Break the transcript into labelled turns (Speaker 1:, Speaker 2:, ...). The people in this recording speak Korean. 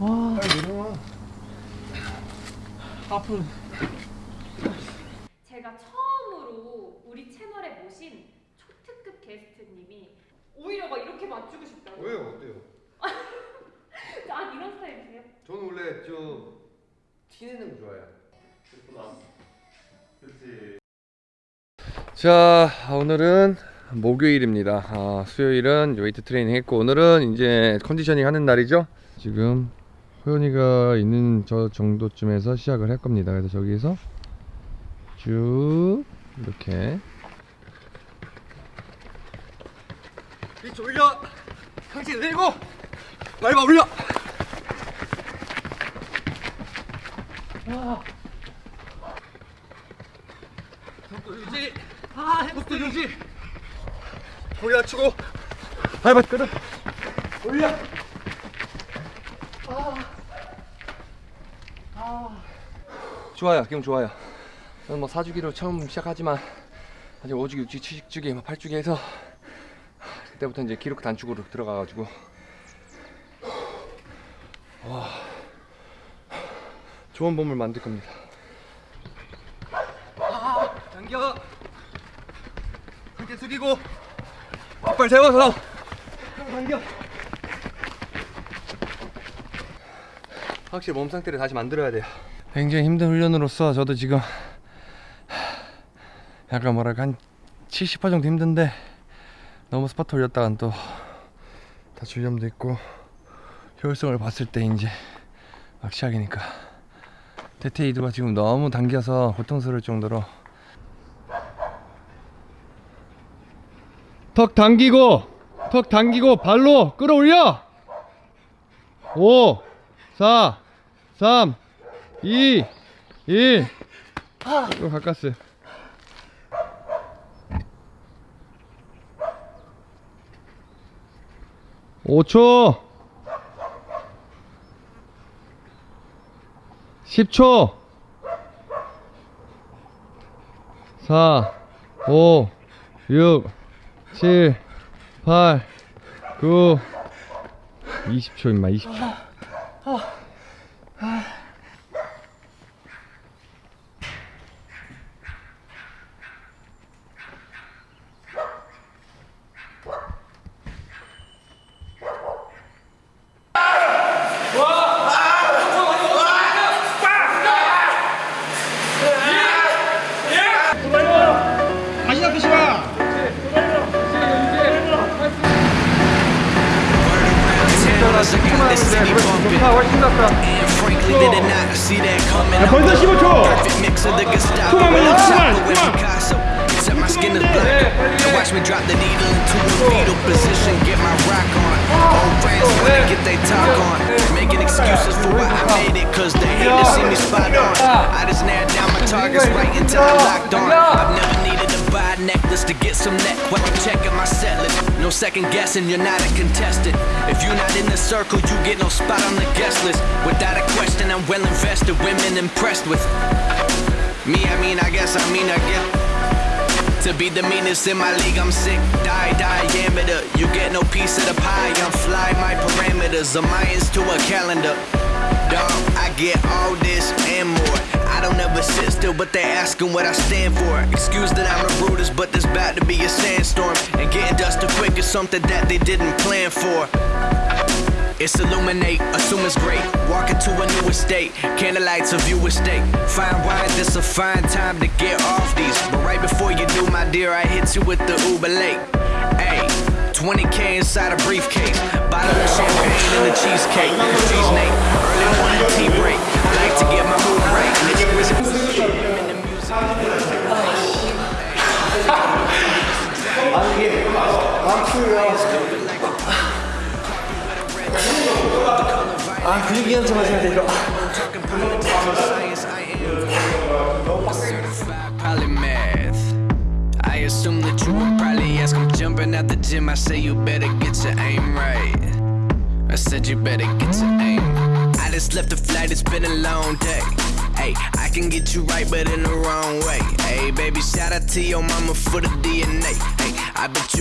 Speaker 1: 아. 와. 앞으로.
Speaker 2: 제가 처음으로 우리 채널에 모신 초특급 게스트님이 오히려 막 이렇게 맞추고 싶다.
Speaker 3: 왜요? 어때요?
Speaker 2: 아 이런 스타일이세요?
Speaker 3: 저는 원래 저 티내는 거 좋아해요. 그렇지. 자 오늘은 목요일입니다 아, 수요일은 웨이트 트레이닝 했고 오늘은 이제 conditioning 하는 날이죠 지금 호연이가 있는 저 정도쯤에서 시작을 할 겁니다. 그래서 저기에서 쭉 이렇게
Speaker 1: 위치 올려. 상체 내리고. 밟아 올려. 속도 유지. 아, 속도 유지. 올려 치고. 밟아 끌어. 올려.
Speaker 3: 좋아요. 기분 좋아요. 저는 뭐 4주기로 처음 시작하지만 아직 5주기, 6주기, 7주기, 뭐 8주기 해서 그때부터 이제 기록 단축으로 들어가 가지고 와 좋은 몸을 만들 겁니다.
Speaker 1: 당겨. 이렇게 숙이고. 앞발 세워서. 당겨.
Speaker 3: 확실히 몸 상태를 다시 만들어야 돼요. 굉장히 힘든 훈련으로서 저도 지금 약간 뭐랄까 한 70% 정도 힘든데 너무 스파트 올렸다간 또 다칠 위험도 있고 효율성을 봤을 때 이제 막 시작이니까. 테테이드가 지금 너무 당겨서 고통스러울 정도로. 턱 당기고 턱 당기고 발로 끌어올려! 5 4 3 2 1 이거 가까스 5초. 10초. 4 5 6 7 8 9 20초 임마 20초
Speaker 4: 야, 벌써 15초! 투망은요, 투망! 투망! My skin is black. And watch me drop the needle into a fetal position. Get my rock on. Old friends wanna get they talk on. Making excuses for why I made it, cause they hate to see me spot on. I just narrowed down my targets right until I'm locked on. I've never needed to buy a necklace to get some neck when I'm checking my set list. No second guessing, you're not a contestant. If you're not in the circle, you get no spot on the guest list. Without a question, I'm well invested, women impressed with. Me, I mean, I guess, I mean, I get. To be the meanest in my league, I'm sick. Die, diameter. You get no piece of the pie. I'm fly, my parameters. A Mayans to a calendar. Dog, I get all this and more. I don't ever sit still, but they asking what I stand for. Excuse that I'm the rudest, but there's about to be a sandstorm. And getting dusted quick is something that they didn't plan for. It's illuminate, assume it's great. Walk into a new estate, candlelights a view estate. Fine wine, this a fine time to get off these. But right before you I hit you with the Uber late. Ayy, 20k inside a briefcase. Bottle of champagne and a cheesecake. Cheese Nate, early morning tea break. I like to get my mood right.
Speaker 1: I'm here.
Speaker 4: I'm curious. I'm curious. I'm curious. Assume that you would probably ask. I'm jumping out the gym. I say you better get your aim right. I said you better get your aim. I just left the flight. It's been a long day. Hey, I can get you right, but in the wrong way. Hey, baby, shout out to your mama for the DNA. Hey, I bet you.